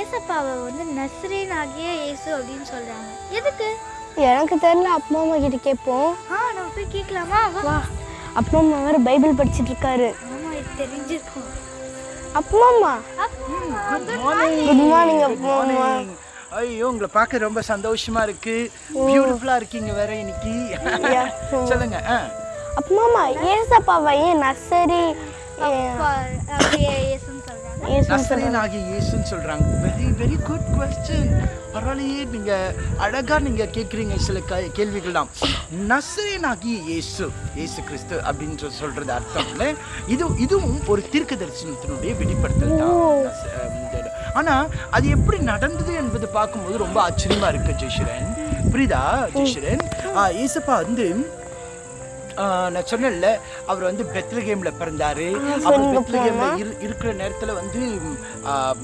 ஏசப்பாவை வந்து நஸ்ரீன் ஆகிய இயேசு அப்படின்னு சொல்றாங்க. எதுக்கு? எனக்கு தெரியல அப்பா அம்மா கிட்ட கேட்போம். ஆ நம்ம போய் கேட்கலாமா? வா. அப்பா அம்மா வேற பைபிள் படிச்சிட்டு இருக்காரு. ஆமா இது தெரிஞ்சிருக்கும். அப்பா அம்மா. குட் மார்னிங் குட் மார்னிங் அப்பா அம்மா. ஐயோ உங்களை பார்க்க ரொம்ப சந்தோஷமா இருக்கு. பியூட்டிஃபுல்லா இருக்கீங்க வேற இன்னைக்கு. சொல்லுங்க ஆ. அப்பா அம்மா ஏசப்பாவை ஏன் நர்சரி சொல்றாங்க. ஏசு நசரேன் ஆகிய இயேசுன்னு சொல்றாங்க. வெரி வெரி குட் கொஸ்டின் பரவாயில்லையே நீங்க அழகா நீங்க கேக்குறீங்க சில க- கேள்விகள்லாம். நசரேன் ஆகிய இயேசு இயேசு கிறிஸ்து அப்படின்னு சொல்றது அர்த்தம் இல்ல இது இதுவும் ஒரு தீர்க்க தரிசனத்தினுடைய வெளிப்படுத்தல் தான் நச- அஹ் இந்த- ஆனா அது எப்படி நடந்தது என்பது பார்க்கும்போது ரொம்ப ஆச்சரியமா இருக்கு ஜெய்ஷரன். புரியுதா ஜெய்ஷரன்? ஏசப்பா வந்து நான் சொன்னேன்ல அவர் வந்து பெத்லகேம்ல பிறந்தாரு. அவர் பெத்லகேம்ல இரு- இருக்கிற நேரத்துல வந்து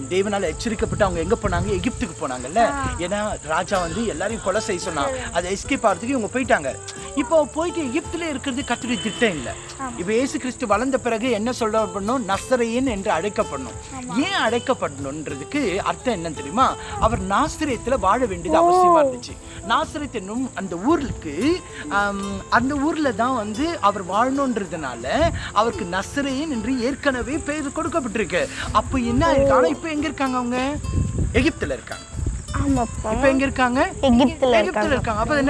தேவனால எச்சரிக்கப்பட்டு அவங்க எங்க போனாங்க? எகிப்துக்கு போனாங்கல்ல. ஏன்னா ராஜா வந்து எல்லாரையும் கொலை செய்ய சொன்னான். அதை எஸ்கேப் ஆகிறதுக்கு இவங்க போயிட்டாங்க. இப்போ போயிட்டு எகிப்துல இருக்கிறது கத்துடைய திட்டம் இல்ல. இப்போ இயேசு கிறிஸ்து வளர்ந்த பிறகு என்ன சொல்லப்படணும் நசரையன் என்று அழைக்கப்படணும். ஏன் அழைக்கப்படணுன்றதுக்கு அர்த்தம் என்ன தெரியுமா? அவர் நாசிரியத்துல வாழ வேண்டியது அவசியமா இருந்துச்சு. நாசிரியத் என்னும் அந்த ஊருக்கு அந்த ஊர்ல தான் வந்து அவர் வாழணுன்றதுனால அவருக்கு நசரேயன் என்று ஏற்கனவே பெயர் கொடுக்கப்பட்டிருக்கு. அப்போ என்ன ஆனா இப்போ எங்க இருக்காங்க அவங்க? எகிப்துல இருக்காங்க. இப்போ எங்க இருக்காங்க? எகிப்துல இருக்காங்க. அப்ப அது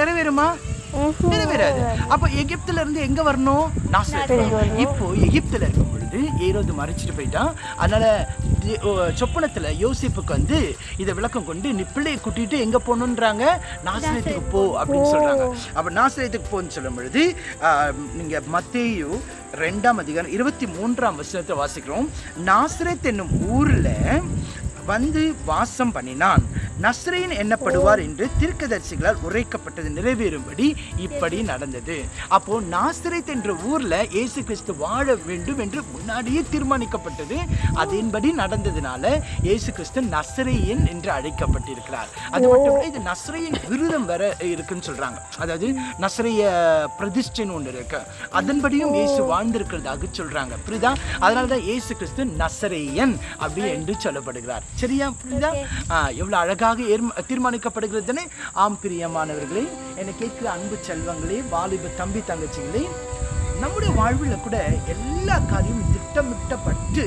நிறைவேறாது அப்ப எகிப்துல இருந்து எங்க வரணும்? நாசரேத் இப்போ எகிப்துல இருக்கும் பொழுது ஏரோது மறைச்சிட்டு போயிட்டான். அதனால சொப்பனத்துல யோசிப்புக்கு வந்து இதை விளக்கம் கொண்டு நீ பிள்ளையை கூட்டிட்டு எங்க போகணுன்றாங்க நாசரேத்துக்கு போ அப்படின்னு சொல்றாங்க. அப்ப நாசரேத்துக்கு போன்னு சொல்லும் பொழுது நீங்க மத்தேயு ரெண்டாம் அதிகாரம் இருபத்தி மூன்றாம் வசனத்தை வாசிக்கிறோம். நாசரேத் என்னும் ஊர்ல வந்து வாசம் பண்ணினான். நஸ்ரேன் என்னப்படுவார் என்று தீர்க்கதரிசிகளால் உரைக்கப்பட்டது நிறைவேறும்படி இப்படி நடந்தது. அப்போ நாசரேத் என்ற ஊர்ல இயேசு கிறிஸ்து வாழ வேண்டும் என்று முன்னாடியே தீர்மானிக்கப்பட்டது. அதன்படி நடந்ததுனால இயேசு கிறிஸ்து நசரேயன் என்று அழைக்கப்பட்டிருக்கிறார். அது மட்டும் இது நசரேயன் விருதம் வர இருக்குன்னு சொல்றாங்க. அதாவது நசரைய பிரதிஷ்டைன்னு ஒன்று இருக்கு. அதன்படியும் இயேசு வாழ்ந்திருக்கிறதாக சொல்றாங்க. புரியுதா? அதனாலதான் இயேசு கிறிஸ்து நசரேயன் அப்படி என்று சொல்லப்படுகிறார். சரியா? புரியுதா? ஆ, எவ்வளவு அழகாக ஏர்ம- ஆம் பிரியமானவர்களே என்னை கேட்கிற அன்பு செல்வங்களே வாலிப தம்பி தங்கச்சிகளே நம்முடைய வாழ்வில் கூட எல்லா காரியமும் திட்டமிட்டப்பட்டு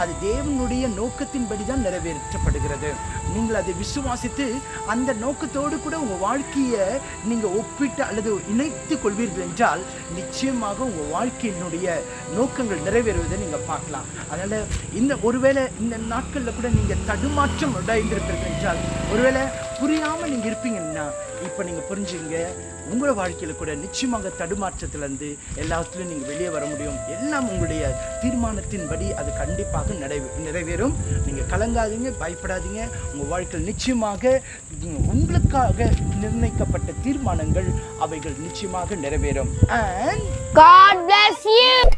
அது தேவனுடைய நோக்கத்தின்படி தான் நிறைவேற்றப்படுகிறது. நீங்கள் அதை விசுவாசித்து அந்த நோக்கத்தோடு கூட உங்கள் வாழ்க்கையை நீங்கள் ஒப்பிட்டு அல்லது இணைத்து கொள்வீர்கள் என்றால் நிச்சயமாக உங்கள் வாழ்க்கையினுடைய நோக்கங்கள் நிறைவேறுவதை நீங்கள் பார்க்கலாம். அதனால் இந்த ஒருவேளை இந்த நாட்களில் கூட நீங்கள் தடுமாற்றம் அடைந்திருப்பீர்கள் என்றால் ஒருவேளை புரியாமல் நீங்கள் இருப்பீங்கன்னா இப்போ நீங்கள் புரிஞ்சுங்க உங்களோட வாழ்க்கையில் கூட நிச்சயமாக தடுமாற்றத்திலேருந்து எல்லாத்துலேயும் நீங்கள் வெளியே வர முடியும். எல்லாம் உங்களுடைய தீர்மானத்தின்படி அது கண்டிப்பாக நிறைவே நிறைவேறும். நீங்கள் கலங்காதீங்க பயப்படாதீங்க. உங்கள் வாழ்க்கையில் நிச்சயமாக உங்களுக்காக நிர்ணயிக்கப்பட்ட தீர்மானங்கள் அவைகள் நிச்சயமாக நிறைவேறும். And God bless you.